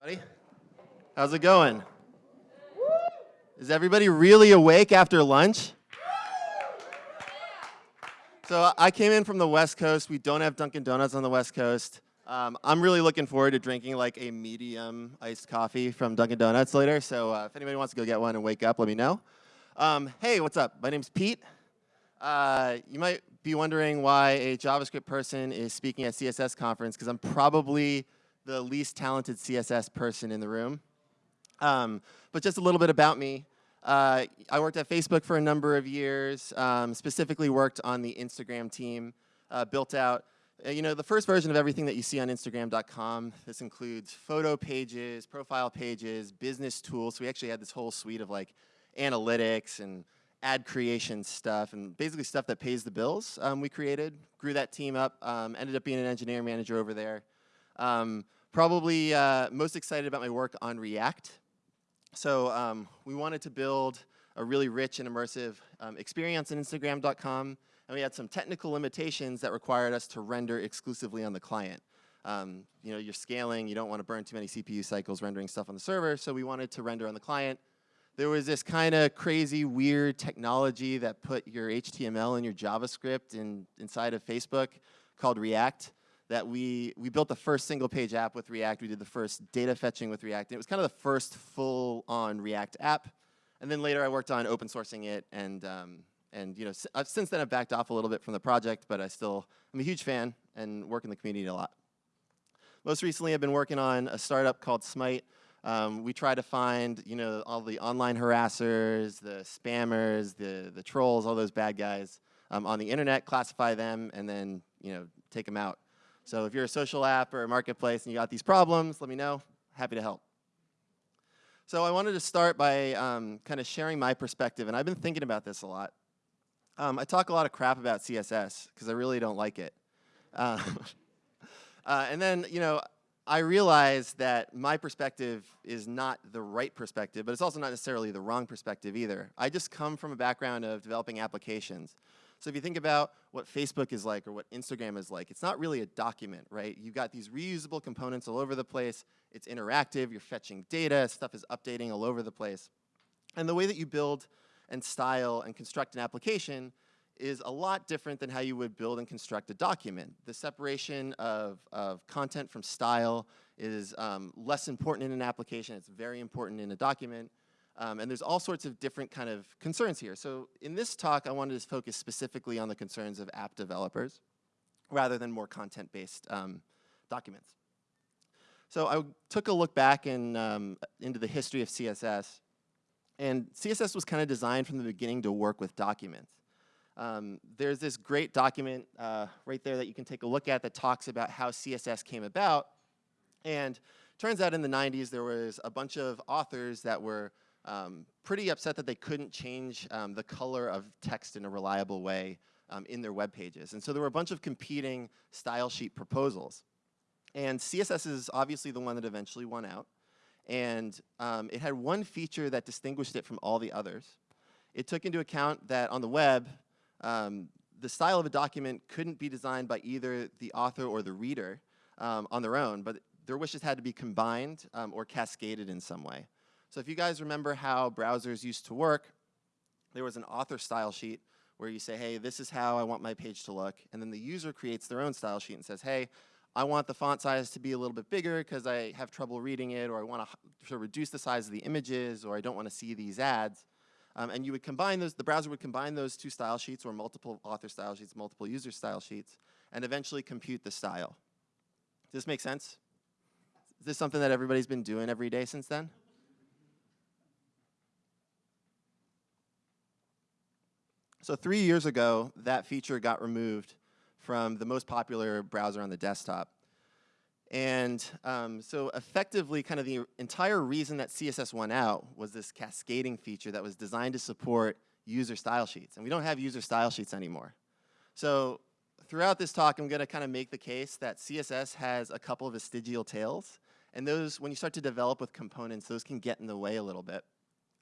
Buddy, how's it going? Is everybody really awake after lunch? So I came in from the West Coast. We don't have Dunkin' Donuts on the West Coast. Um, I'm really looking forward to drinking like a medium iced coffee from Dunkin' Donuts later. So uh, if anybody wants to go get one and wake up, let me know. Um, hey, what's up? My name's Pete. Uh, you might be wondering why a JavaScript person is speaking at CSS conference because I'm probably the least talented CSS person in the room. Um, but just a little bit about me. Uh, I worked at Facebook for a number of years, um, specifically worked on the Instagram team, uh, built out, uh, you know, the first version of everything that you see on Instagram.com. This includes photo pages, profile pages, business tools. So we actually had this whole suite of like analytics and ad creation stuff and basically stuff that pays the bills um, we created. Grew that team up, um, ended up being an engineering manager over there. Um, Probably uh, most excited about my work on React. So um, we wanted to build a really rich and immersive um, experience on Instagram.com, and we had some technical limitations that required us to render exclusively on the client. Um, you know, you're scaling, you don't want to burn too many CPU cycles rendering stuff on the server, so we wanted to render on the client. There was this kind of crazy, weird technology that put your HTML and your JavaScript in, inside of Facebook called React that we, we built the first single page app with React. We did the first data fetching with React. It was kind of the first full on React app. And then later I worked on open sourcing it and, um, and you know, I've, since then I've backed off a little bit from the project, but I still, I'm a huge fan and work in the community a lot. Most recently I've been working on a startup called Smyte. Um, we try to find, you know, all the online harassers, the spammers, the, the trolls, all those bad guys um, on the internet, classify them, and then, you know, take them out. So if you're a social app or a marketplace and you got these problems, let me know. Happy to help. So I wanted to start by um, kind of sharing my perspective, and I've been thinking about this a lot. Um, I talk a lot of crap about CSS because I really don't like it. Uh, uh, and then, you know, I realize that my perspective is not the right perspective, but it's also not necessarily the wrong perspective either. I just come from a background of developing applications. So if you think about what Facebook is like or what Instagram is like, it's not really a document, right? You've got these reusable components all over the place. It's interactive. You're fetching data. Stuff is updating all over the place. And the way that you build and style and construct an application is a lot different than how you would build and construct a document. The separation of, of content from style is um, less important in an application. It's very important in a document. Um, and there's all sorts of different kind of concerns here. So in this talk, I wanted to focus specifically on the concerns of app developers rather than more content-based um, documents. So I took a look back in, um, into the history of CSS. And CSS was kind of designed from the beginning to work with documents. Um, there's this great document uh, right there that you can take a look at that talks about how CSS came about. And turns out in the 90s, there was a bunch of authors that were um, pretty upset that they couldn't change um, the color of text in a reliable way um, in their web pages. And so there were a bunch of competing style sheet proposals. And CSS is obviously the one that eventually won out. And um, it had one feature that distinguished it from all the others. It took into account that on the web, um, the style of a document couldn't be designed by either the author or the reader um, on their own, but their wishes had to be combined or cascaded in some way. So if you guys remember how browsers used to work, there was an author style sheet where you say, hey, this is how I want my page to look. And then the user creates their own style sheet and says, hey, I want the font size to be a little bit bigger because I have trouble reading it, or I want to reduce the size of the images, or I don't want to see these ads. Um, and you would combine those, the browser would combine those two style sheets, or multiple author style sheets, multiple user style sheets, and eventually compute the style. Does this make sense? Is this something that everybody's been doing every day since then? So three years ago, that feature got removed from the most popular browser on the desktop. And um, so effectively, kind of the entire reason that CSS went out was this cascading feature that was designed to support user style sheets. And we don't have user style sheets anymore. So throughout this talk, I'm going to kind of make the case that CSS has a couple of vestigial tails. And those, when you start to develop with components, those can get in the way a little bit.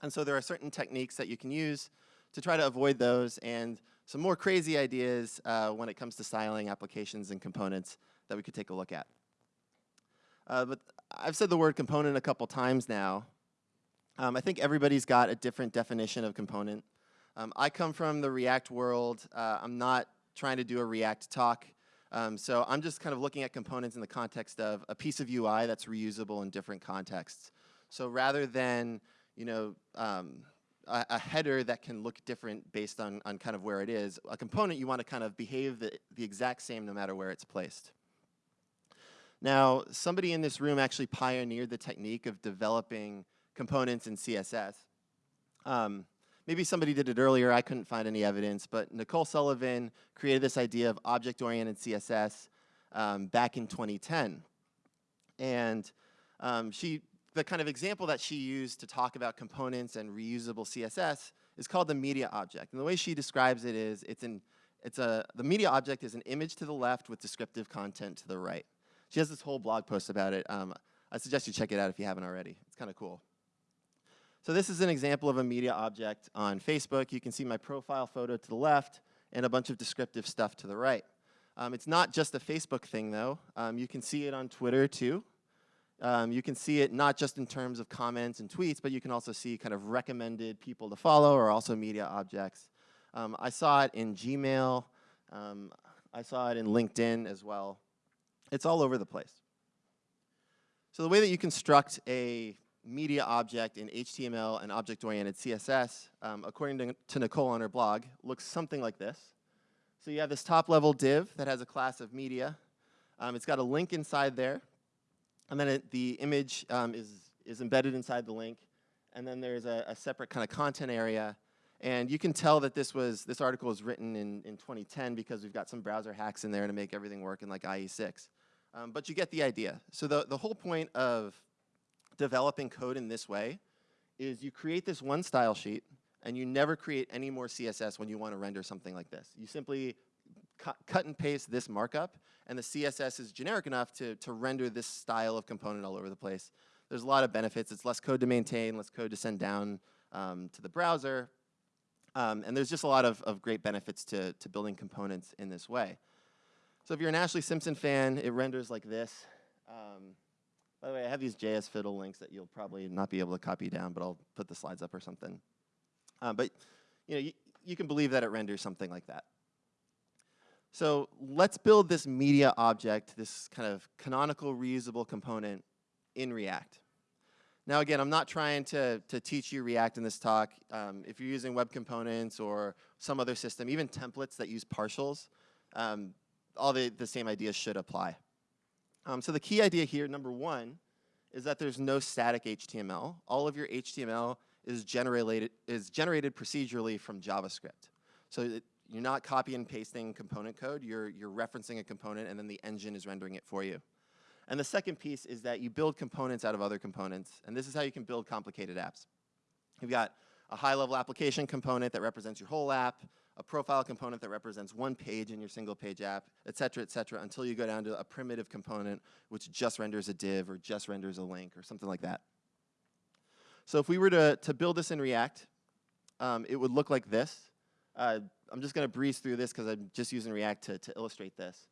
And so there are certain techniques that you can use to try to avoid those and some more crazy ideas uh, when it comes to styling applications and components that we could take a look at. Uh, but I've said the word component a couple times now. Um, I think everybody's got a different definition of component. Um, I come from the React world. Uh, I'm not trying to do a React talk. Um, so I'm just kind of looking at components in the context of a piece of UI that's reusable in different contexts. So rather than, you know, um, a, a, header that can look different based on, on kind of where it is, a component you want to kind of behave the, the exact same no matter where it's placed. Now, somebody in this room actually pioneered the technique of developing components in CSS. Um, maybe somebody did it earlier, I couldn't find any evidence, but Nicole Sullivan created this idea of object-oriented CSS um, back in 2010. And um, she, the kind of example that she used to talk about components and reusable CSS is called the media object. And the way she describes it is, it's, an, it's a, the media object is an image to the left with descriptive content to the right. She has this whole blog post about it. Um, I suggest you check it out if you haven't already. It's kind of cool. So this is an example of a media object on Facebook. You can see my profile photo to the left and a bunch of descriptive stuff to the right. Um, it's not just a Facebook thing, though. Um, you can see it on Twitter, too. Um, you can see it not just in terms of comments and tweets, but you can also see kind of recommended people to follow or also media objects. Um, I saw it in Gmail. Um, I saw it in LinkedIn as well. It's all over the place. So the way that you construct a media object in HTML and object-oriented CSS, um, according to, to, Nicole on her blog, looks something like this. So you have this top-level div that has a class of media. Um, it's got a link inside there, and then it, the image um, is, is embedded inside the link, and then there's a, a, separate kind of content area. And you can tell that this was this article was written in, in 2010 because we've got some browser hacks in there to make everything work in like IE6. Um, but you get the idea. So the, the whole point of developing code in this way is you create this one style sheet and you never create any more CSS when you want to render something like this. You simply cu cut and paste this markup and the CSS is generic enough to, to render this style of component all over the place. There's a lot of benefits. It's less code to maintain, less code to send down um, to the browser. Um, and there's just a lot of, of great benefits to, to building components in this way. So if you're an Ashlee Simpson fan, it renders like this. Um, by the way, I have these JS Fiddle links that you'll probably not be able to copy down, but I'll put the slides up or something. Um, but you know, you, you can believe that it renders something like that. So let's build this media object, this kind of canonical reusable component in React. Now again, I'm not trying to, to teach you React in this talk. Um, if you're using web components or some other system, even templates that use partials, um, all the, the same ideas should apply. Um, so the key idea here, number one, is that there's no static HTML. All of your HTML is generated, is generated procedurally from JavaScript. So it, you're not copy and pasting component code, you're, you're referencing a component and then the engine is rendering it for you. And the second piece is that you build components out of other components, and this is how you can build complicated apps. You've got a high-level application component that represents your whole app, a profile component that represents one page in your single page app, et cetera, et cetera, until you go down to a primitive component which just renders a div or just renders a link or something like that. So if we were to, to build this in React, um, it would look like this. Uh, I'm just going to breeze through this because I'm just using React to, to illustrate this.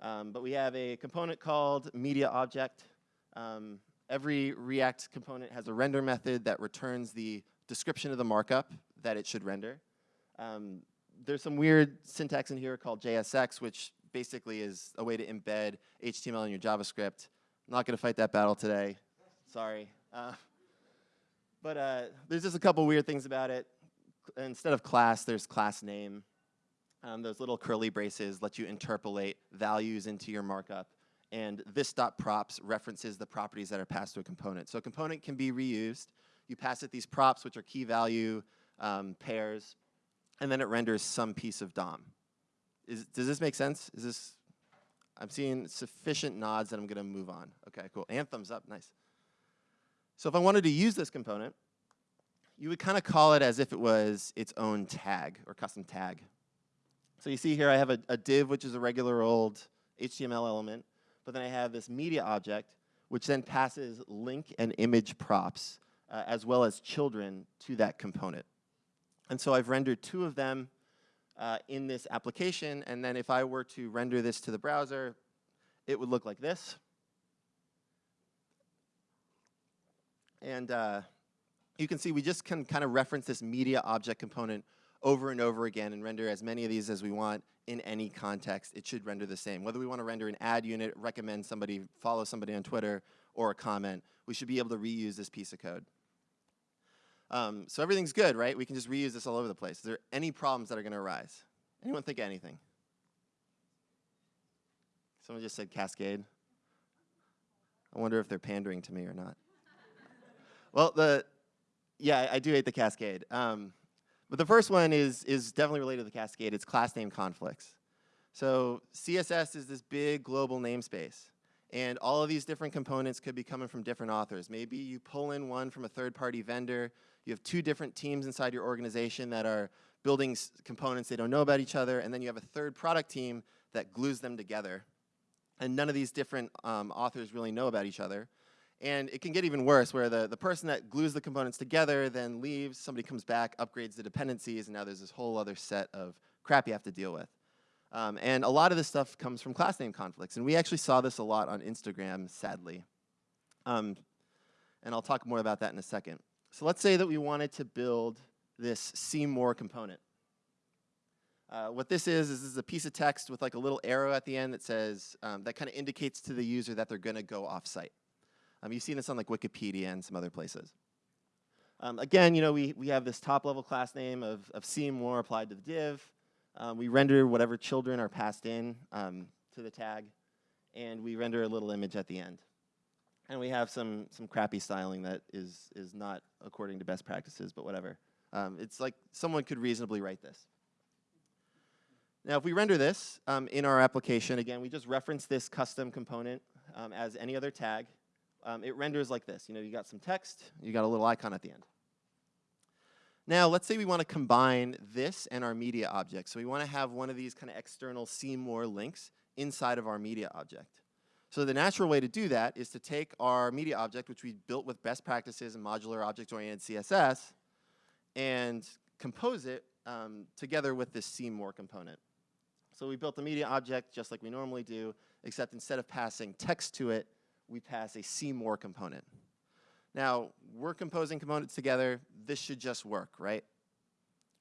Um, but we have a component called media object. Um, every React component has a render method that returns the description of the markup that it should render. Um, there's some weird syntax in here called JSX, which basically is a way to embed HTML in your JavaScript. I'm not going to fight that battle today. Sorry. Uh, but uh, there's just a couple weird things about it. Instead of class, there's class name. Um, those little curly braces let you interpolate values into your markup. And this dot props references the properties that are passed to a component. So a component can be reused. You pass it these props, which are key value um, pairs and then it renders some piece of DOM. Is, does this make sense? Is this, I'm seeing sufficient nods that I'm gonna move on. Okay, cool, and thumbs up, nice. So if I wanted to use this component, you would kind of call it as if it was its own tag or custom tag. So you see here I have a, a div, which is a regular old HTML element, but then I have this media object, which then passes link and image props, uh, as well as children to that component. And so I've rendered two of them uh, in this application, and then if I were to render this to the browser, it would look like this. And uh, you can see we just can kind of reference this media object component over and over again and render as many of these as we want in any context. It should render the same. Whether we want to render an ad unit, recommend somebody, follow somebody on Twitter, or a comment, we should be able to reuse this piece of code. Um, so everything's good, right? We can just reuse this all over the place. Is there any problems that are going to arise? Anyone think of anything? Someone just said Cascade. I wonder if they're pandering to me or not. well, the yeah, I do hate the Cascade. Um, but the first one is, is definitely related to the Cascade. It's class name conflicts. So CSS is this big global namespace. And all of these different components could be coming from different authors. Maybe you pull in one from a third-party vendor. You have two different teams inside your organization that are building components. They don't know about each other. And then you have a third product team that glues them together. And none of these different um, authors really know about each other. And it can get even worse where the, the person that glues the components together then leaves, somebody comes back, upgrades the dependencies, and now there's this whole other set of crap you have to deal with. Um, and a lot of this stuff comes from class name conflicts. And we actually saw this a lot on Instagram, sadly. Um, and I'll talk more about that in a second. So let's say that we wanted to build this see more component. Uh, what this is, is this is a piece of text with like a little arrow at the end that says, um, that kind of indicates to the user that they're going to go off-site. Um, you've seen this on like Wikipedia and some other places. Um, again, you know, we, we have this top level class name of, of more applied to the div. Um, we render whatever children are passed in um, to the tag, and we render a little image at the end. And we have some, some crappy styling that is, is not according to best practices, but whatever. Um, it's like someone could reasonably write this. Now, if we render this um, in our application, again, we just reference this custom component um, as any other tag. Um, it renders like this. You know, you got some text, you got a little icon at the end. Now, let's say we want to combine this and our media object. So we want to have one of these kind of external see more links inside of our media object. So the natural way to do that is to take our media object, which we built with best practices and modular object-oriented CSS, and compose it um, together with this see more component. So we built the media object just like we normally do, except instead of passing text to it, we pass a see more component. Now, we're composing components together. This should just work, right?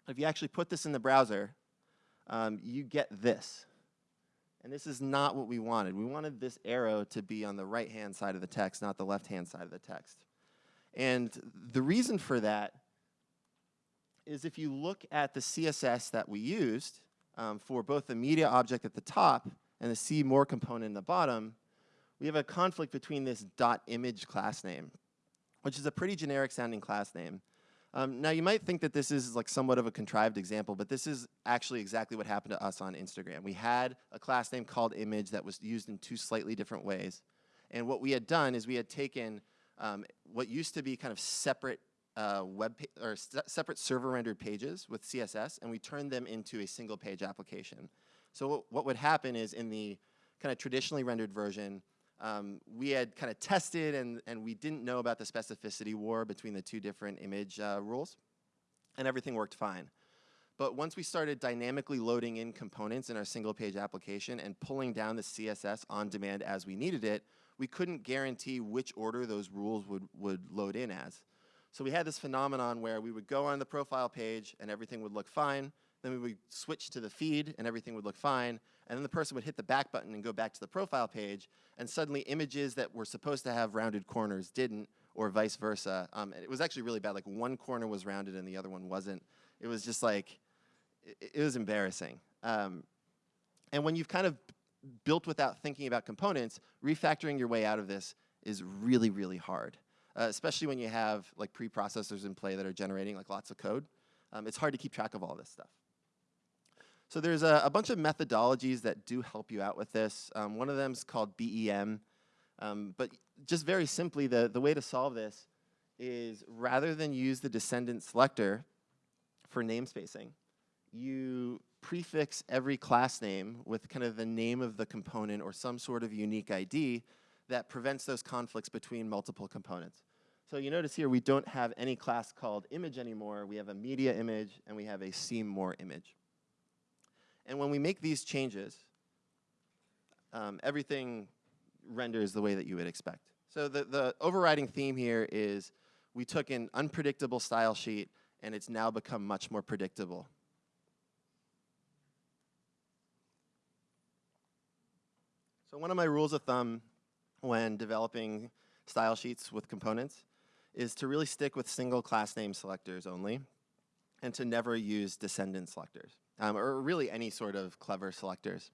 If you actually put this in the browser, um, you get this. And this is not what we wanted. We wanted this arrow to be on the right-hand side of the text, not the left-hand side of the text. And the reason for that is if you look at the CSS that we used um, for both the media object at the top and the see more component in the bottom, we have a conflict between this dot image class name which is a pretty generic sounding class name. Um, now you might think that this is like somewhat of a contrived example, but this is actually exactly what happened to us on Instagram. We had a class name called image that was used in two slightly different ways. And what we had done is we had taken um, what used to be kind of separate uh, web or separate server rendered pages with CSS, and we turned them into a single page application. So what would happen is in the kind of traditionally rendered version, um, we had kind of tested and, and we didn't know about the specificity war between the two different image uh, rules, and everything worked fine. But once we started dynamically loading in components in our single page application and pulling down the CSS on demand as we needed it, we couldn't guarantee which order those rules would, would load in as. So we had this phenomenon where we would go on the profile page and everything would look fine, then we would switch to the feed and everything would look fine, and then the person would hit the back button and go back to the profile page, and suddenly images that were supposed to have rounded corners didn't, or vice versa. Um, it was actually really bad. Like one corner was rounded and the other one wasn't. It was just like, it, it was embarrassing. Um, and when you've kind of built without thinking about components, refactoring your way out of this is really, really hard. Uh, especially when you have like preprocessors in play that are generating like lots of code. Um, it's hard to keep track of all this stuff. So there's a, a, bunch of methodologies that do help you out with this. Um, one of them is called BEM. Um, but just very simply, the, the way to solve this is rather than use the descendant selector for namespacing, you prefix every class name with kind of the name of the component or some sort of unique ID that prevents those conflicts between multiple components. So you notice here we don't have any class called image anymore. We have a media image and we have a see more image. And when we make these changes, um, everything renders the way that you would expect. So the, the overriding theme here is we took an unpredictable style sheet and it's now become much more predictable. So one of my rules of thumb when developing style sheets with components is to really stick with single class name selectors only and to never use descendant selectors um, or really any sort of clever selectors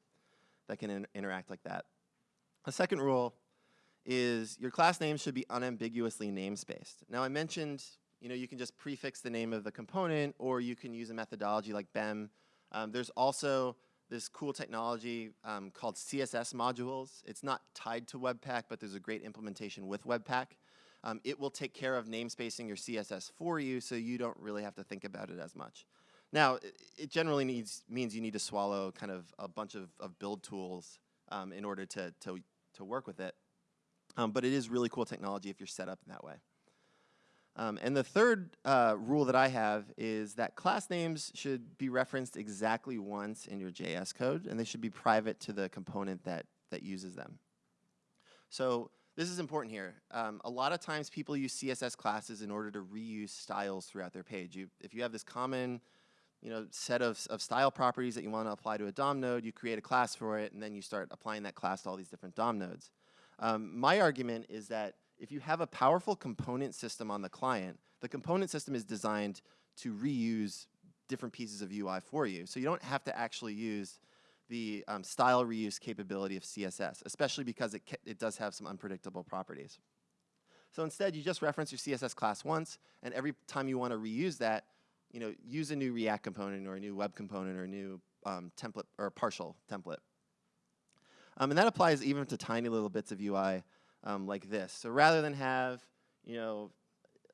that can in interact like that. The second rule is your class name should be unambiguously namespaced. Now I mentioned you know, you can just prefix the name of the component or you can use a methodology like BEM. Um, there's also this cool technology um, called CSS modules. It's not tied to Webpack, but there's a great implementation with Webpack. Um, it will take care of namespacing your CSS for you so you don't really have to think about it as much. Now, it, generally needs, means you need to swallow kind of a bunch of, of build tools um, in order to, to, to work with it. Um, but it is really cool technology if you're set up in that way. Um, and the third uh, rule that I have is that class names should be referenced exactly once in your JS code, and they should be private to the component that, that uses them. So this is important here. Um, a lot of times people use CSS classes in order to reuse styles throughout their page. You, if you have this common you know, set of, of style properties that you want to apply to a DOM node, you create a class for it, and then you start applying that class to all these different DOM nodes. Um, my argument is that if you have a powerful component system on the client, the component system is designed to reuse different pieces of UI for you. So you don't have to actually use the um, style reuse capability of CSS, especially because it, it does have some unpredictable properties. So instead, you just reference your CSS class once, and every time you want to reuse that, you know, use a new React component or a new web component or a new um, template or partial template. Um, and that applies even to tiny little bits of UI um, like this. So rather than have, you know,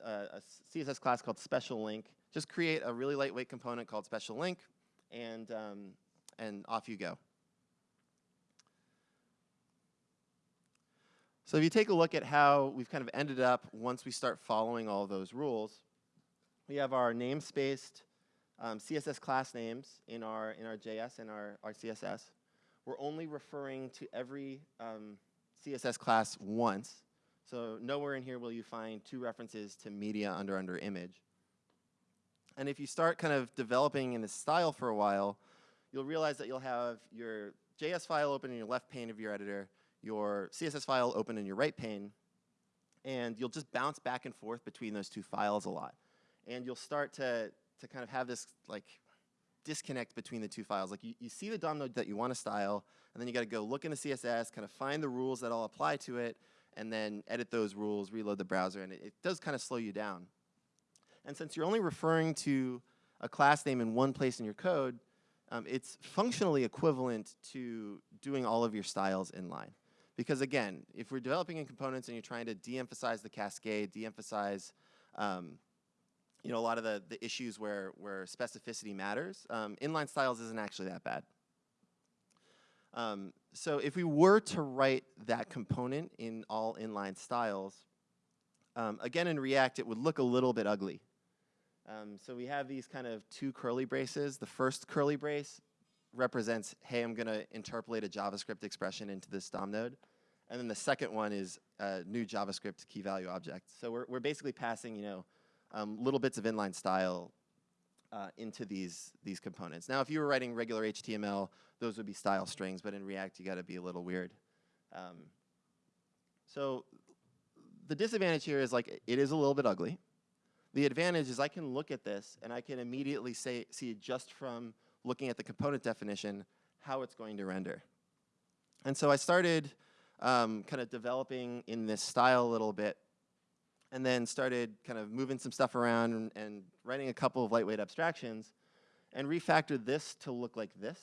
a, a, CSS class called special link, just create a really lightweight component called special link, and um, and off you go. So if you take a look at how we've kind of ended up once we start following all those rules, we have our namespaced um, CSS class names in our in our JS and our, our CSS. We're only referring to every um, CSS class once. So nowhere in here will you find two references to media under under image. And if you start kind of developing in this style for a while, you'll realize that you'll have your JS file open in your left pane of your editor, your CSS file open in your right pane, and you'll just bounce back and forth between those two files a lot. And you'll start to, to kind of have this like disconnect between the two files. Like you, you see the DOM node that you want to style, and then you got to go look in the CSS, kind of find the rules that all apply to it, and then edit those rules, reload the browser, and it, it does kind of slow you down. And since you're only referring to a class name in one place in your code, um, it's functionally equivalent to doing all of your styles inline. Because again, if we're developing in components and you're trying to de-emphasize the cascade, de-emphasize um, you know, a lot of the, the issues where, where specificity matters, um, inline styles isn't actually that bad. Um, so if we were to write that component in all inline styles, um, again in React it would look a little bit ugly. Um, so we have these kind of two curly braces. The first curly brace represents, hey, I'm going to interpolate a JavaScript expression into this DOM node. And then the second one is a new JavaScript key value object. So we're, we're basically passing, you know, um, little bits of inline style uh, into these, these components. Now, if you were writing regular HTML, those would be style strings, but in React, you got to be a little weird. Um, so the disadvantage here is like it is a little bit ugly. The advantage is I can look at this and I can immediately say, see just from looking at the component definition how it's going to render. And so I started um, kind of developing in this style a little bit and then started kind of moving some stuff around and, and writing a couple of lightweight abstractions and refactored this to look like this.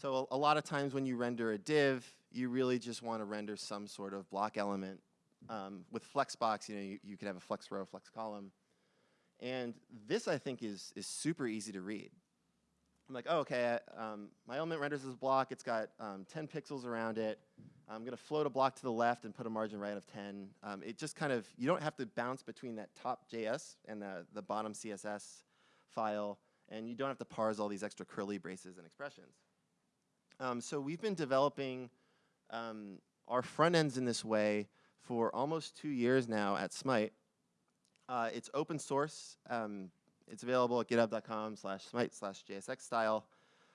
So a, a, lot of times when you render a div, you really just want to render some sort of block element. Um, with Flexbox, you know, you, you could have a flex row, flex column. And this, I think, is, is super easy to read. I'm like, oh, okay, um, my element renders this block. It's got um, 10 pixels around it. I'm going to float a block to the left and put a margin right of 10. Um, it just kind of, you don't have to bounce between that top JS and the, the bottom CSS file, and you don't have to parse all these extra curly braces and expressions. Um, so we've been developing um, our front ends in this way for almost two years now at Smyte. Uh, it's open source. Um, it's available at github.com slash smyte slash JSX style.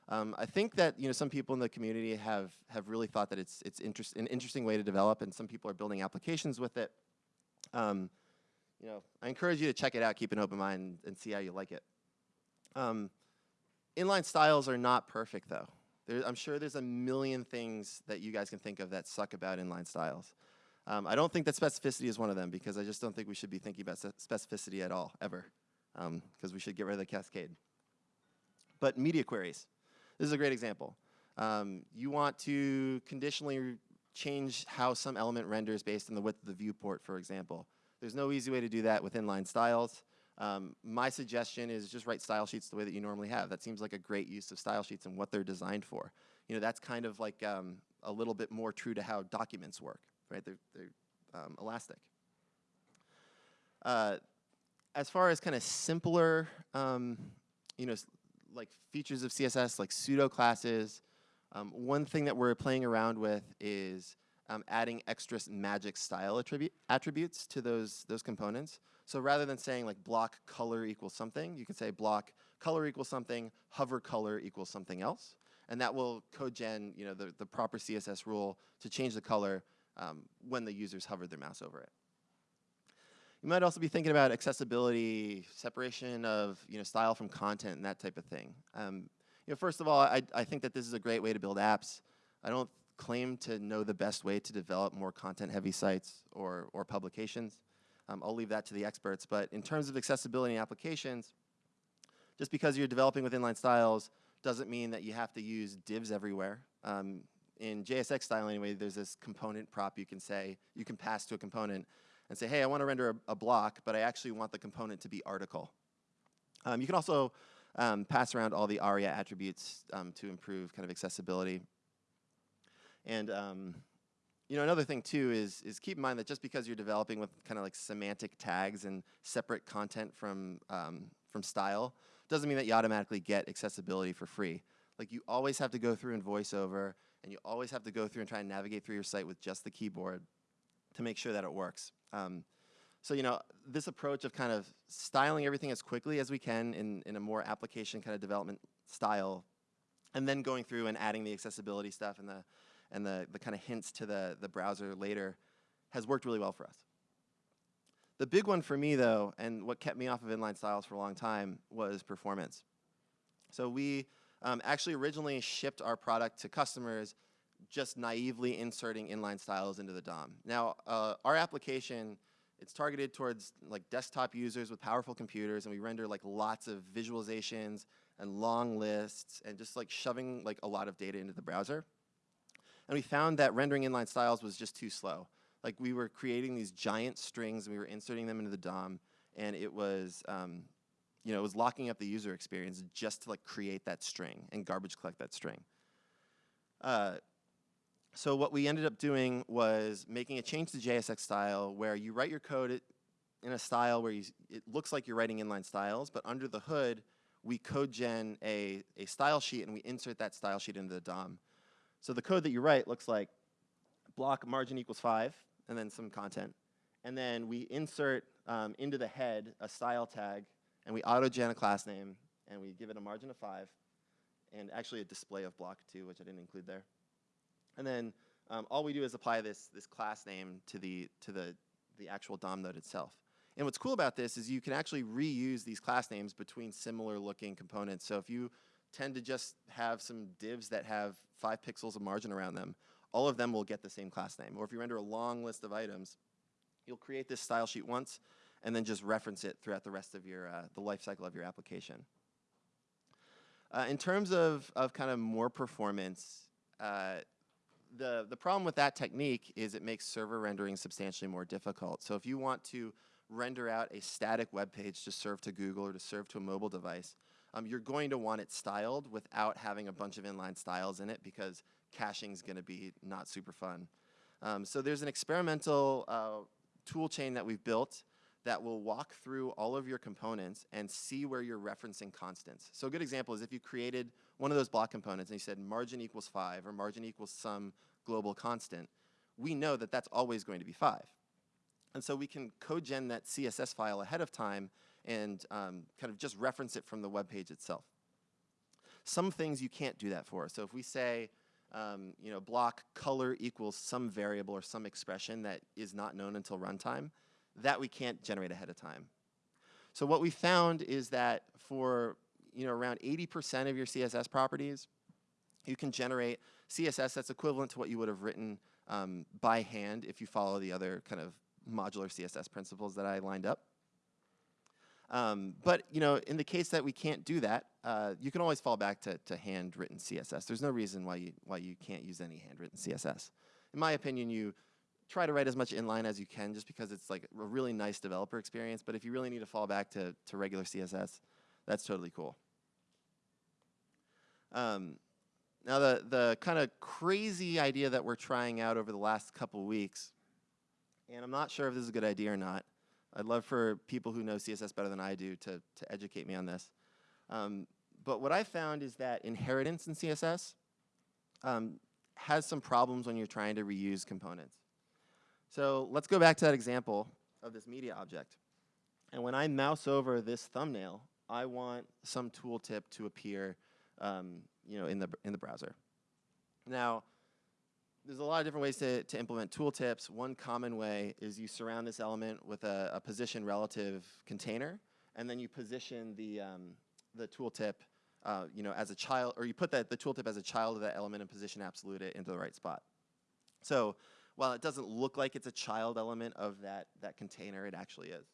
Um, I think that you know some people in the community have have really thought that it's it's interest, an interesting way to develop, and some people are building applications with it. Um, you know, I encourage you to check it out, keep an open mind, and see how you like it. Um, inline styles are not perfect, though. There, I'm sure there's a million things that you guys can think of that suck about inline styles. Um, I don't think that specificity is one of them because I just don't think we should be thinking about specificity at all, ever, because um, we should get rid of the cascade. But media queries. This is a great example. Um, you want to conditionally change how some element renders based on the width of the viewport, for example. There's no easy way to do that with inline styles. Um, my suggestion is just write style sheets the way that you normally have. That seems like a great use of style sheets and what they're designed for. You know, that's kind of like um, a little bit more true to how documents work, right? They're, they're um, elastic. Uh, as far as kind of simpler, um, you know, like features of CSS, like pseudo classes, um, one thing that we're playing around with is um, adding extra magic style attribu attributes to those, those components. So rather than saying like block color equals something, you can say block color equals something, hover color equals something else. And that will code gen you know, the, the proper CSS rule to change the color um, when the users hover their mouse over it. You might also be thinking about accessibility, separation of you know, style from content and that type of thing. Um, you know, first of all, I, I think that this is a great way to build apps. I don't claim to know the best way to develop more content-heavy sites or, or publications. Um, I'll leave that to the experts. But in terms of accessibility applications, just because you're developing with inline styles doesn't mean that you have to use divs everywhere. Um, in JSX style anyway, there's this component prop you can say, you can pass to a component and say, hey, I want to render a, a block, but I actually want the component to be article. Um, you can also um, pass around all the ARIA attributes um, to improve kind of accessibility. And um, you know, another thing too is, is keep in mind that just because you're developing with kind of like semantic tags and separate content from, um, from style, doesn't mean that you automatically get accessibility for free. Like you always have to go through in VoiceOver, and you always have to go through and try and navigate through your site with just the keyboard to make sure that it works. Um, so you know, this approach of kind of styling everything as quickly as we can in, in a more application kind of development style, and then going through and adding the accessibility stuff and the and the, the kind of hints to the, the browser later has worked really well for us. The big one for me, though, and what kept me off of inline styles for a long time was performance. So we um, actually originally shipped our product to customers just naively inserting inline styles into the DOM. Now, uh, our application, it's targeted towards like desktop users with powerful computers, and we render like lots of visualizations and long lists and just like shoving like a lot of data into the browser. And we found that rendering inline styles was just too slow. Like we were creating these giant strings, and we were inserting them into the DOM, and it was, um, you know, it was locking up the user experience just to like create that string and garbage collect that string. Uh, so what we ended up doing was making a change to JSX style where you write your code in a style where you, it looks like you're writing inline styles, but under the hood, we code gen a, a style sheet and we insert that style sheet into the DOM. So the code that you write looks like block margin equals 5, and then some content. And then we insert um, into the head a style tag, and we auto-gen a class name, and we give it a margin of 5, and actually a display of block too, which I didn't include there. And then um, all we do is apply this, this class name to, the, to the, the actual DOM node itself. And what's cool about this is you can actually reuse these class names between similar looking components. So if you tend to just have some divs that have five pixels of margin around them. All of them will get the same class name. Or if you render a long list of items, you'll create this style sheet once and then just reference it throughout the rest of your, uh, the life cycle of your application. Uh, in terms of, of kind of more performance, uh, the, the problem with that technique is it makes server rendering substantially more difficult. So if you want to render out a static web page to serve to Google or to serve to a mobile device, um, you're going to want it styled without having a bunch of inline styles in it because caching is going to be not super fun. Um, so there's an experimental uh, tool chain that we've built that will walk through all of your components and see where you're referencing constants. So a good example is if you created one of those block components and you said margin equals 5 or margin equals some global constant, we know that that's always going to be 5. And so we can code-gen that CSS file ahead of time and um, kind of just reference it from the web page itself. Some things you can't do that for. So if we say, um, you know, block color equals some variable or some expression that is not known until runtime, that we can't generate ahead of time. So what we found is that for you know around 80% of your CSS properties, you can generate CSS that's equivalent to what you would have written um, by hand if you follow the other kind of modular CSS principles that I lined up. Um, but you know, in the case that we can't do that, uh, you can always fall back to, to handwritten CSS. There's no reason why you, why you can't use any handwritten CSS. In my opinion, you try to write as much inline as you can just because it's like a really nice developer experience. But if you really need to fall back to, to regular CSS, that's totally cool. Um, now the, the kind of crazy idea that we're trying out over the last couple weeks, and I'm not sure if this is a good idea or not, I'd love for people who know CSS better than I do to, to educate me on this. Um, but what I found is that inheritance in CSS um, has some problems when you're trying to reuse components. So let's go back to that example of this media object. And when I mouse over this thumbnail, I want some tooltip to appear um, you know, in, the, in the browser. Now, there's a lot of different ways to, to implement tooltips. One common way is you surround this element with a, a position relative container, and then you position the, um, the tooltip uh, you know, as a child, or you put that, the tooltip as a child of that element and position absolute it into the right spot. So while it doesn't look like it's a child element of that, that container, it actually is.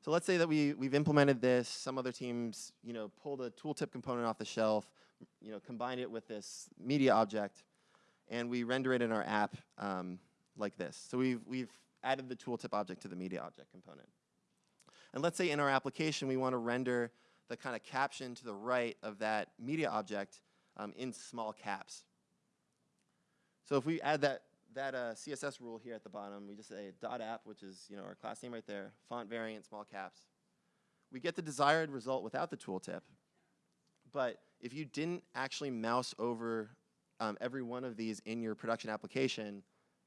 So let's say that we, we've implemented this, some other teams you know, pulled a tooltip component off the shelf, you know, combined it with this media object, and we render it in our app um, like this. So we've, we've added the tooltip object to the media object component. And let's say in our application we want to render the kind of caption to the right of that media object um, in small caps. So if we add that, that uh, CSS rule here at the bottom, we just say dot app, which is you know our class name right there, font variant, small caps. We get the desired result without the tooltip. But if you didn't actually mouse over um, every one of these in your production application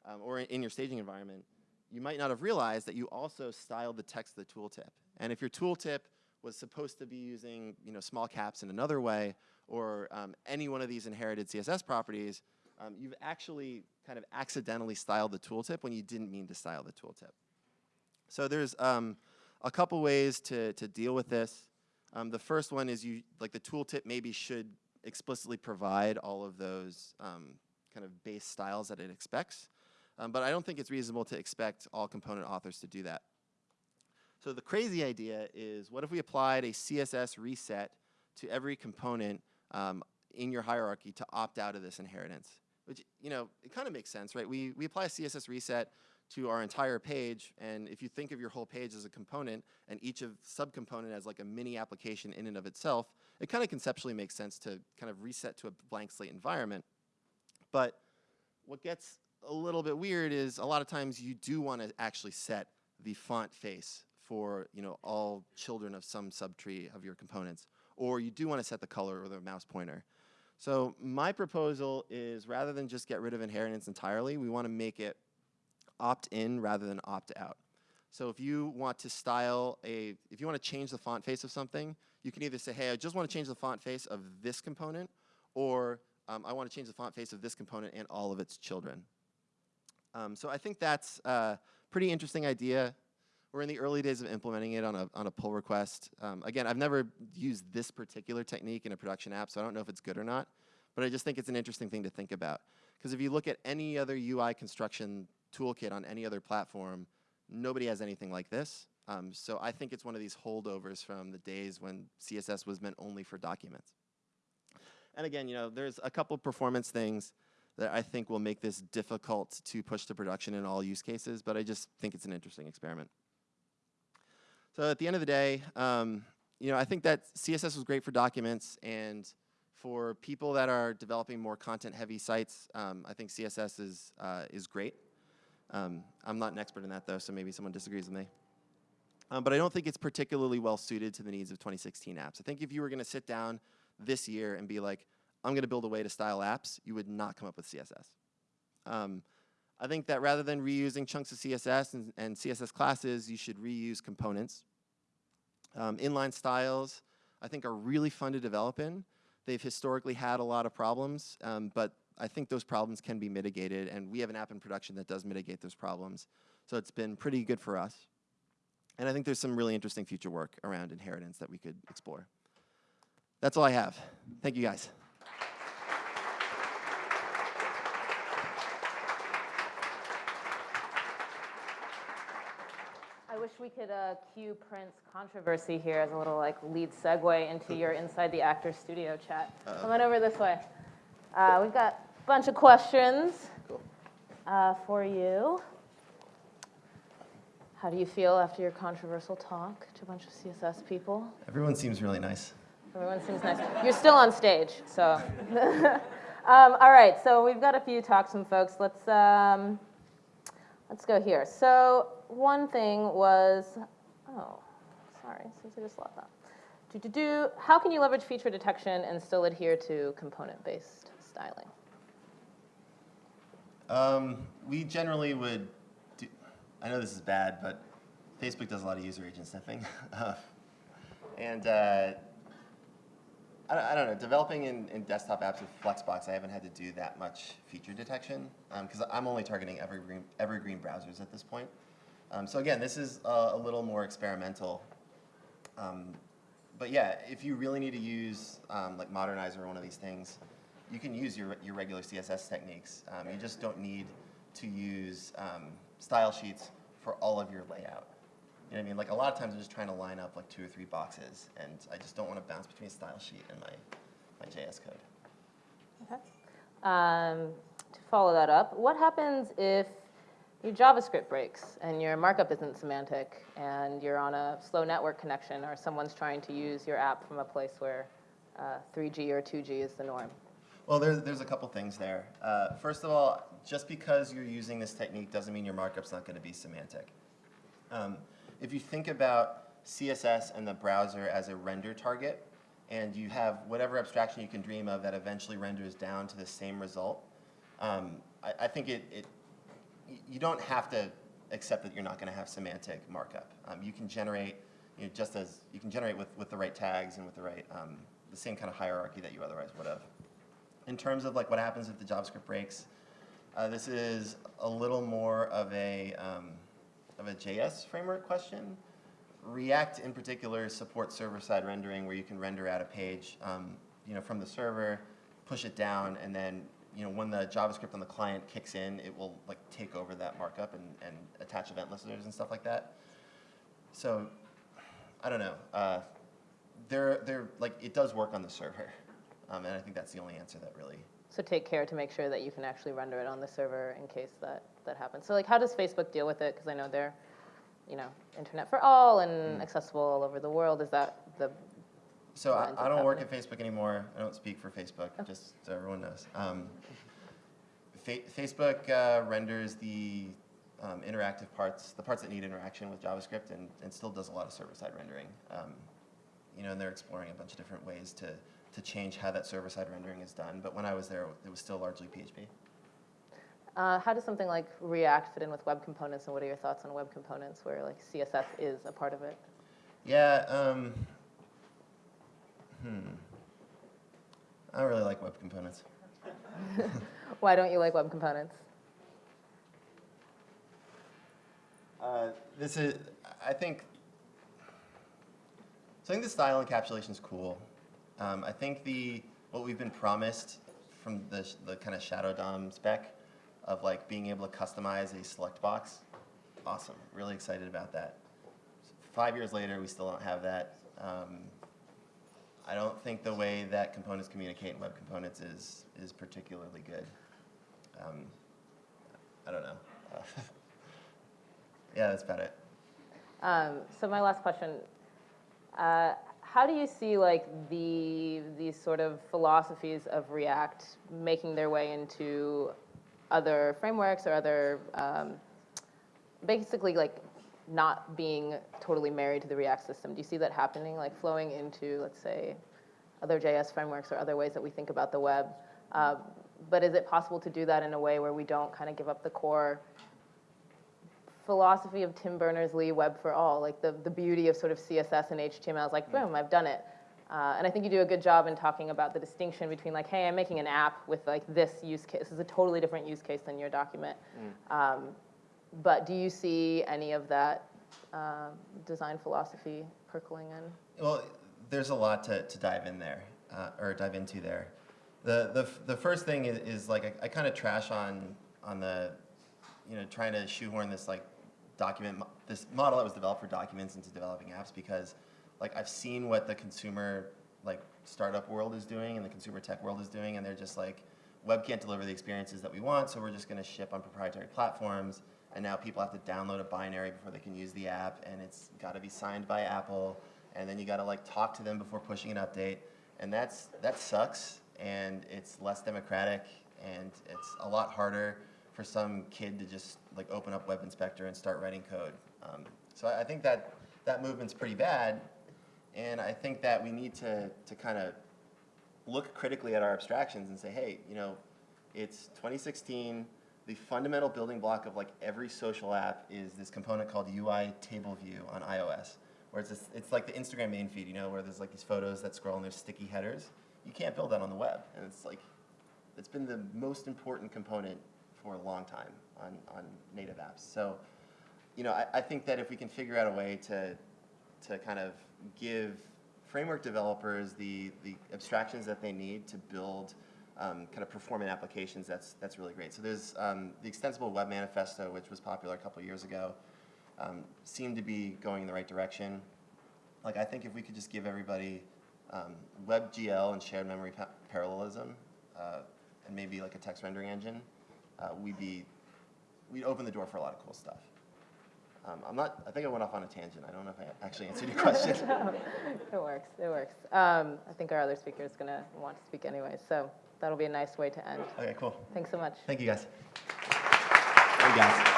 um, or in your staging environment, you might not have realized that you also styled the text of the tooltip. And if your tooltip was supposed to be using you know, small caps in another way, or um, any one of these inherited CSS properties, um, you've actually kind of accidentally styled the tooltip when you didn't mean to style the tooltip. So there's um, a couple ways to, to deal with this. Um, the first one is you like the tooltip maybe should explicitly provide all of those um, kind of base styles that it expects. Um, but I don't think it's reasonable to expect all component authors to do that. So the crazy idea is what if we applied a CSS reset to every component um, in your hierarchy to opt out of this inheritance? Which, you know, it kind of makes sense, right? We, we apply a CSS reset to our entire page, and if you think of your whole page as a component, and each of subcomponent as like a mini application in and of itself, it kind of conceptually makes sense to kind of reset to a blank slate environment. But what gets a little bit weird is a lot of times you do want to actually set the font face for you know all children of some subtree of your components, or you do want to set the color or the mouse pointer. So my proposal is rather than just get rid of inheritance entirely, we want to make it opt-in rather than opt-out. So if you want to style a, if you want to change the font face of something, you can either say, hey, I just want to change the font face of this component, or um, I want to change the font face of this component and all of its children. Um, so I think that's a pretty interesting idea. We're in the early days of implementing it on a, on a pull request. Um, again, I've never used this particular technique in a production app, so I don't know if it's good or not, but I just think it's an interesting thing to think about. Because if you look at any other UI construction toolkit on any other platform, nobody has anything like this. Um, so I think it's one of these holdovers from the days when CSS was meant only for documents. And again, you know, there's a couple performance things that I think will make this difficult to push to production in all use cases, but I just think it's an interesting experiment. So at the end of the day, um, you know, I think that CSS was great for documents and for people that are developing more content-heavy sites, um, I think CSS is, uh, is great. Um, I'm not an expert in that though, so maybe someone disagrees with me. Um, but I don't think it's particularly well suited to the needs of 2016 apps. I think if you were going to sit down this year and be like, I'm going to build a way to style apps, you would not come up with CSS. Um, I think that rather than reusing chunks of CSS and, and CSS classes, you should reuse components. Um, inline styles, I think, are really fun to develop in. They've historically had a lot of problems, um, but I think those problems can be mitigated, and we have an app in production that does mitigate those problems. So it's been pretty good for us. And I think there's some really interesting future work around inheritance that we could explore. That's all I have. Thank you, guys. I wish we could uh, cue Prince controversy here as a little like lead segue into your Inside the Actor Studio chat. Come on over this way. Uh, we've got a bunch of questions Cool. uh, for you. How do you feel after your controversial talk to a bunch of CSS people? Everyone seems really nice. Everyone seems nice. You're still on stage, so. um, all right, so we've got a few talks from folks. Let's um, let's go here. So one thing was, oh, sorry, since I just lost that. Do do do. How can you leverage feature detection and still adhere to component-based styling? Um, we generally would do, I know this is bad, but Facebook does a lot of user agent sniffing. And uh, I, don't, know, developing in, in desktop apps with Flexbox, I haven't had to do that much feature detection because I'm only targeting evergreen, evergreen browsers at this point. Um, so again, this is uh, a little more experimental. Um, but yeah, if you really need to use um, like Modernizr or one of these things, you can use your, your regular CSS techniques. Um, you just don't need to use um, style sheets for all of your layout. You know what I mean? Like a lot of times I'm just trying to line up like two or three boxes, and I just don't want to bounce between style sheet and my, my JS code. Okay. Um, to follow that up, what happens if your JavaScript breaks and your markup isn't semantic and you're on a slow network connection or someone's trying to use your app from a place where uh, 3G or 2G is the norm? Well, there's, there's a couple things there. Uh, first of all, just because you're using this technique doesn't mean your markup's not going to be semantic. Um, if you think about CSS and the browser as a render target, and you have whatever abstraction you can dream of that eventually renders down to the same result, um, I, I, think it, it, you don't have to accept that you're not going to have semantic markup. Um, you can generate, you know, just as you can generate with, with the right tags and with the right, um, the same kind of hierarchy that you otherwise would have. In terms of like what happens if the JavaScript breaks, uh, this is a little more of a, um, of a JS framework question. React in particular supports server-side rendering where you can render out a page um, you know, from the server, push it down, and then you know, when the JavaScript on the client kicks in, it will like take over that markup and, and attach event listeners and stuff like that. So I don't know. Uh, they're, they're, like, it does work on the server. Um, and I think that's the only answer that really So take care to make sure that you can actually render it on the server in case that, that happens. So like how does Facebook deal with it? Because I know they're, you know, internet for all and accessible all over the world. Is that the, So I, I don't work at. Facebook anymore. I don't speak for Facebook, just so everyone knows. Um, fa Facebook uh, renders the um, interactive parts, the parts that need interaction with JavaScript, and, and still does a lot of server-side rendering. Um, you know, and they're exploring a bunch of different ways to, to change how that server-side rendering is done. But when I was there, it was still largely PHP. uh, how does something like React fit in with web components and what are your thoughts on web components where like CSS is a part of it? Yeah, um, hmm. I don't really like web components. Why don't you like web components? Uh, this is, I think, so I think the style encapsulation is cool. Um, I think the, what we've been promised from the, the kind of Shadow DOM spec of like being able to customize a select box, awesome, really excited about that. Five years later, we still don't have that. Um, I don't think the way that components communicate in web components is, is particularly good. Um, I don't know. Uh, yeah, that's about it. Um, so my last question, uh, how do you see like the these sort of philosophies of React making their way into other frameworks or other, um, basically like not being totally married to the React system? Do you see that happening, like flowing into, let's say, other JS frameworks or other ways that we think about the web? Uh, but is it possible to do that in a way where we don't kind of give up the core philosophy of Tim Berners-Lee Web for All, like the, the beauty of sort of CSS and HTML is like, boom, I've done it. Uh, and I think you do a good job in talking about the distinction between like, hey, I'm making an app with like this use case. This is a totally different use case than your document. Um, but do you see any of that um, design philosophy percolating in? Well, there's a lot to, to dive in there, uh, or dive into there. The, the, the first thing is, is like, I, I kind of trash on, on the, you know, trying to shoehorn this like document, this model that was developed for documents into developing apps because like I've seen what the consumer like startup world is doing and the consumer tech world is doing and they're just like, web can't deliver the experiences that we want, so we're just gonna ship on proprietary platforms. And now people have to download a binary before they can use the app and it's gotta be signed by Apple and then you got to like talk to them before pushing an update, and that's that sucks, and it's less democratic, and it's a lot harder for some kid to just like open up Web Inspector and start writing code. Um, so I I think that that movement's pretty bad, and I think that we need to to kind of look critically at our abstractions and say, hey, you know, it's 2016. The fundamental building block of like every social app is this component called UITableView on iOS, where it's this, it's like the Instagram main feed, you know, where there's like these photos that scroll and there's sticky headers. You can't build that on the web, and it's like it's been the most important component for a long time on on native apps. So, you know, I, I think that if we can figure out a way to to kind of give framework developers the, the abstractions that they need to build um, kind of performant applications, that's, that's really great. So there's um, the Extensible Web Manifesto, which was popular a couple years ago, um, seemed to be going in the right direction. Like, I think if we could just give everybody um, WebGL and shared memory pa- parallelism, uh, and maybe like a text rendering engine, uh, we'd be, we'd open the door for a lot of cool stuff. Um, I'm not, I think I went off on a tangent. I don't know if I actually answered your question. It works, it works. Um, I think our other speaker is going to want to speak anyway, so that'll be a nice way to end. Okay, cool. Thanks so much. Thank you guys. Thank you guys.